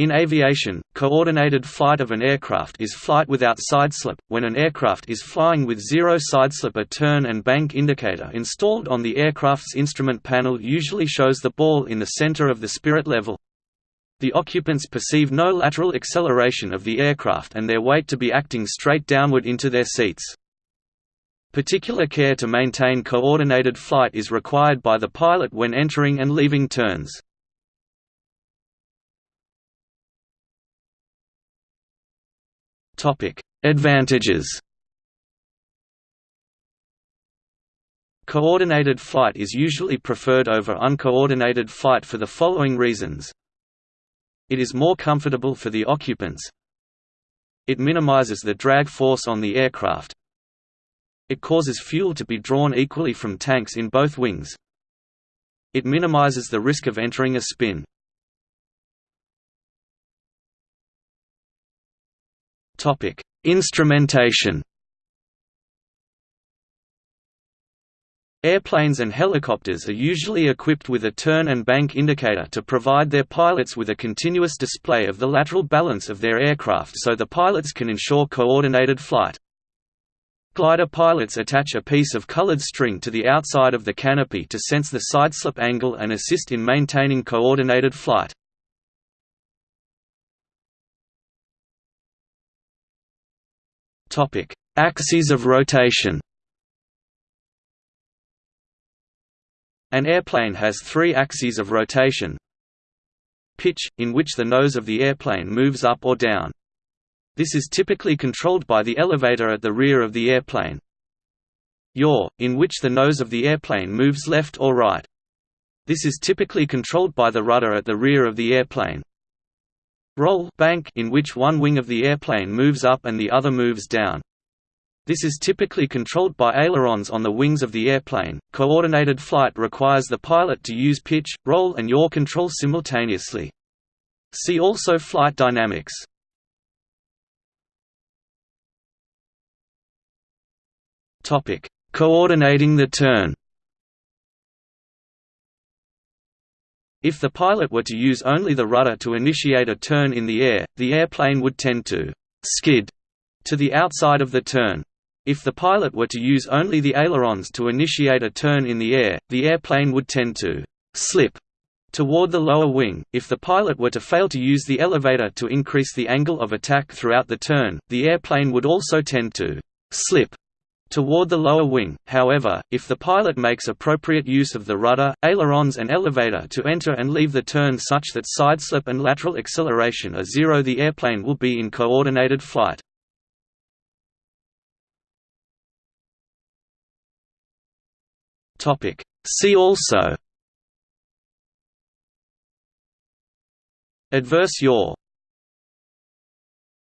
In aviation, coordinated flight of an aircraft is flight without sideslip, when an aircraft is flying with zero sideslip a turn and bank indicator installed on the aircraft's instrument panel usually shows the ball in the center of the spirit level. The occupants perceive no lateral acceleration of the aircraft and their weight to be acting straight downward into their seats. Particular care to maintain coordinated flight is required by the pilot when entering and leaving turns. Advantages Coordinated flight is usually preferred over uncoordinated flight for the following reasons. It is more comfortable for the occupants. It minimizes the drag force on the aircraft. It causes fuel to be drawn equally from tanks in both wings. It minimizes the risk of entering a spin. Topic: Instrumentation. Airplanes and helicopters are usually equipped with a turn and bank indicator to provide their pilots with a continuous display of the lateral balance of their aircraft so the pilots can ensure coordinated flight. Glider pilots attach a piece of colored string to the outside of the canopy to sense the sideslip angle and assist in maintaining coordinated flight. Topic: Axes of rotation. An airplane has three axes of rotation. Pitch, in which the nose of the airplane moves up or down. This is typically controlled by the elevator at the rear of the airplane. Yaw, in which the nose of the airplane moves left or right. This is typically controlled by the rudder at the rear of the airplane. Roll bank in which one wing of the airplane moves up and the other moves down. This is typically controlled by ailerons on the wings of the airplane. Coordinated flight requires the pilot to use pitch, roll, and yaw control simultaneously. See also flight dynamics. Topic: Coordinating the turn. If the pilot were to use only the rudder to initiate a turn in the air, the airplane would tend to «skid» to the outside of the turn. If the pilot were to use only the ailerons to initiate a turn in the air, the airplane would tend to «slip» toward the lower wing. If the pilot were to fail to use the elevator to increase the angle of attack throughout the turn, the airplane would also tend to «slip» toward the lower wing. However, if the pilot makes appropriate use of the rudder, ailerons and elevator to enter and leave the turn such that sideslip and lateral acceleration are zero the airplane will be in coordinated flight. See also Adverse yaw